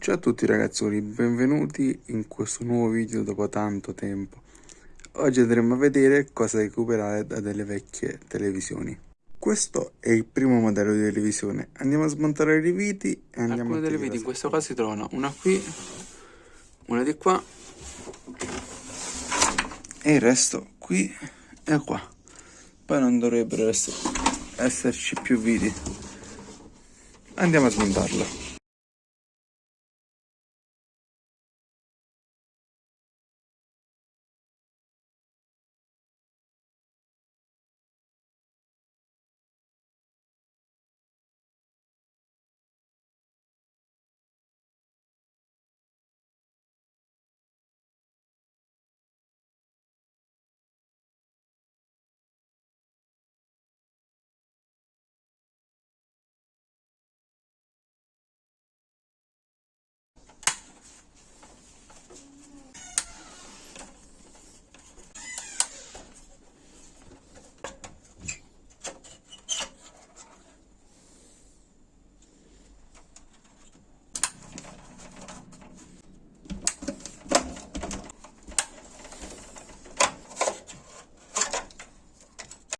Ciao a tutti ragazzoli, benvenuti in questo nuovo video dopo tanto tempo. Oggi andremo a vedere cosa recuperare da delle vecchie televisioni. Questo è il primo modello di televisione. Andiamo a smontare le viti e andiamo Alcune a delle vedere. viti in questo caso si trovano una qui, una di qua E il resto qui e qua. Poi non dovrebbero esserci più viti. Andiamo a smontarlo.